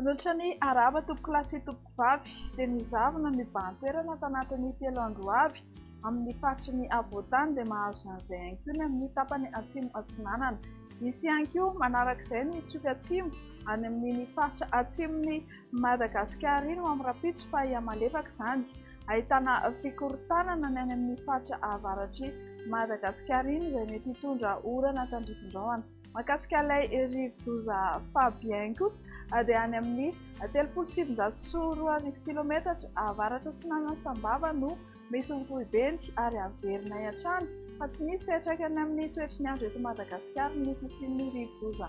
Manohitra ny arahaba tompokolahy sy tompokovavy dia ny zavona mibahan-toerana tanatin'ny telo andro ho avy amin'ny faritry ny afovoan-tany dia mahazo izany izay ihany koa ny amin'ny tapany atsimo atsinanana. Hisy ihany koa manaraka izay ny tsioky atsimo any amin'ny faritra atsimon'ny Madagasikara iny amin'ny rahampitso fa ia malefaka izany. Ahitana fikorontanana ny any amin'ny faritra avaratr'i Madagasikara iny izay mety hitondra orana tandrifindraona. Mahakasika ilay rivodoza Fabien kosa dia any amin'ny telopolo sy sivinjato sy roa arivo kilometatra avaratra atsinanan'i Sambava no misy ny foibeny ary averinay hatrany fa tsy misy fiantraikany amin'ny toetry ny andro eto Madagasikara ny fisian'ny rivodoza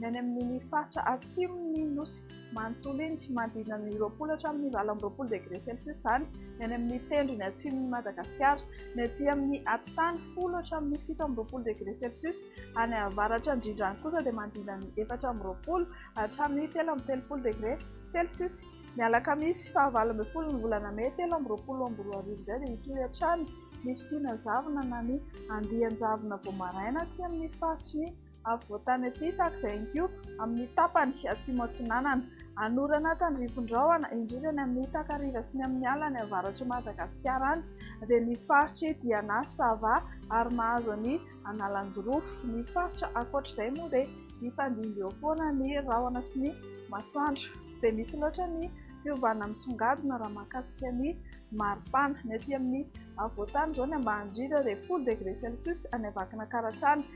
Ny any amin'iny faritra atsimon'ny nosy manontolo iny sy manodidina ny roapolo hatramin'ny valo amby roapolo degré celsius izany ny any amin'ny tendrony atsimon'i Madagasikara. Ny aty amin'ny atitany, folo hatramin'ny fito amby roapolo degré celsius. Any avaratra indrindra any kosa dia manodidina ny efatra amby roapolo hatramin'ny telo amby telopolo degré celsius. Ny alakamisy fahavalo ambin'ny folon'ny volana mey telo amby roapolo amby roa arivo indray dia hitohy hatrany ny fisiana zavona na ny andian-javona vao maraina aty amin'ny faritry ny afovoantany aty takza enkioko amin'ny tapany atsimo atsinanana anorana tandrifindrahona indrindra ny amin'ny takariva sy ny amin'ny alany avaratr'i madagasikara any dia ny faritry diana sava ary mahazo any analanjirofo ny faritra akoatra izay moa dia nifandimby eo foana ny rahona sy ny masoandro dia misy loatra ny fiovana misongadina raha makasika ny maripana ny aty amin'ny afovoantany izao ny ambany indrindra dia folo degré celcius any avakina karatrana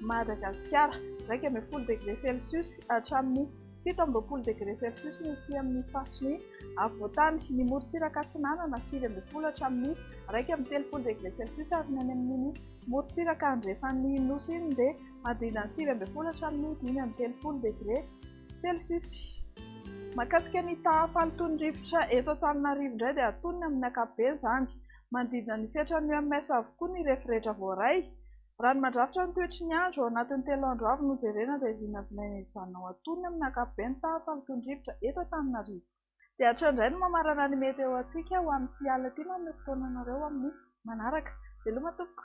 Madagasikara, iraika ambin'ny folo degre celcius hatramin'ny fito amby roapolo degre celcius ny ety amin'ny faritry ny afovoantany, ny morontsiraka atsinanana, sivy ambin'ny folo hatramin'ny iraika amby telopolo degre celcius ary ny any amin'iny morontsiraka andrefan'ny Nosy iny dia manodidina ny sivy ambin'ny folo hatramin'ny dimy amby telopolo degre celcius. Mahakasika ny taha fahalotoan'ny rivotra eto Antananarivo indray dia antonony amin'ny ankapobeny izany, manodidina ny fetran'ny UMS avokoa ny referetra voaray, Raha ny mandrafitra ny toetry ny andro, ao anatin'ny telo andro avy no hojerena izay vinavinaina hijanona ao an-tonony amin'ny ankapobeny ny tahafaliton'ny rivotra eto Antananarivo. Dia hatreo indray no mamarana ny meteo antsika ho amin'ity alina ity manome fotoana anareo ho amin'ny manaraka. Veloma tompoko!